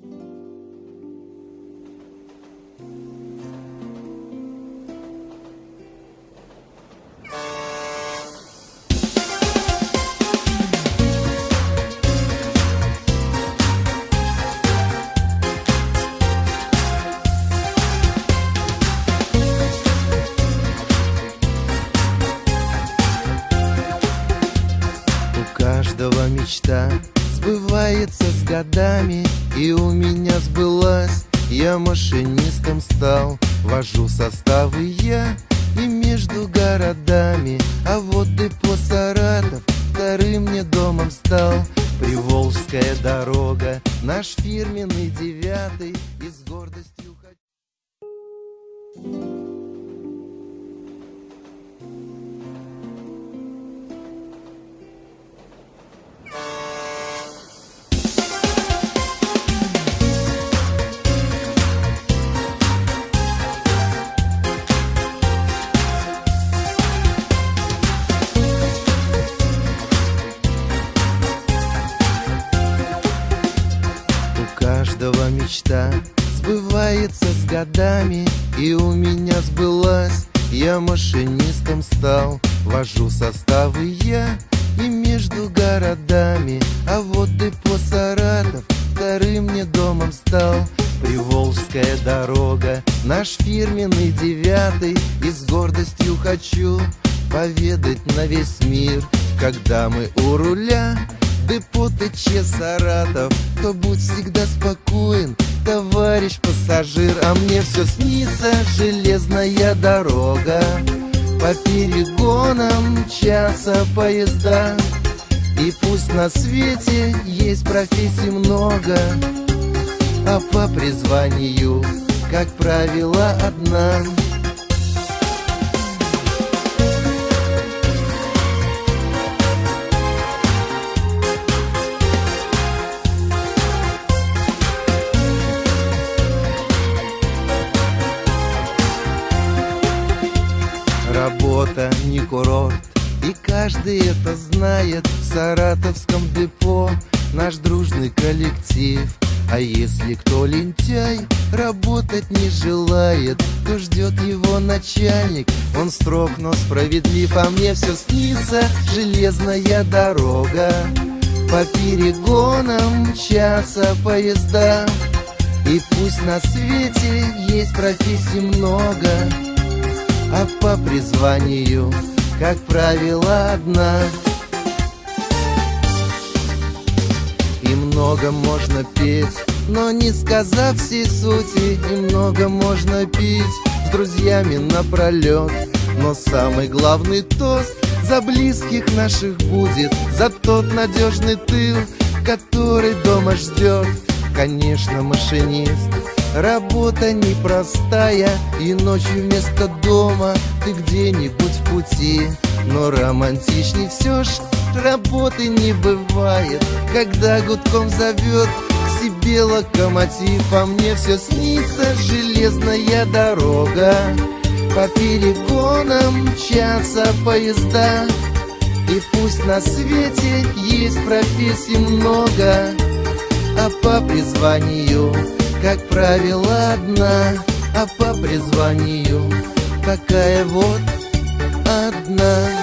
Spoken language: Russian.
thank you каждого мечта сбывается с годами И у меня сбылась, я машинистом стал Вожу составы я и между городами. А вот депо Саратов вторым мне домом стал. Приволжская дорога, наш фирменный девятый каждого мечта сбывается с годами И у меня сбылась, я машинистом стал Вожу составы я и между городами. А вот депо Саратов вторым мне домом стал. Приволжская дорога, наш фирменный девятый. И с гордостью хочу поведать на весь мир Когда мы у руля Депо ТЧ Саратов То будь всегда спокоен, товарищ пассажир. А мне все снится железная дорога. По перегонам мчатся поезда. И пусть на свете есть профессий много. А по призванию, как правило, одна Работа не курорт. И каждый это знает В саратовском депо. Наш дружный коллектив. А если кто лентяй Работать не желает То ждет его начальник. Он строг, но справедлив А мне все снится. Железная дорога По перегонам мчатся поезда. И пусть на свете есть профессий много по призванию, как правило, одна. И много можно петь, но не сказав всей сути, и много можно пить с друзьями напролет. Но самый главный тост за близких наших будет, за тот надежный тыл, который дома ждет. Конечно, машинист, Работа непростая И ночью вместо дома Ты где-нибудь в пути. Но романтичней все ж Работы не бывает. Когда гудком зовет себе локомотив А мне все снится железная дорога. По перегонам мчатся поезда И пусть на свете есть профессий много А по призванию как правило, одна, а по призванию такая вот одна.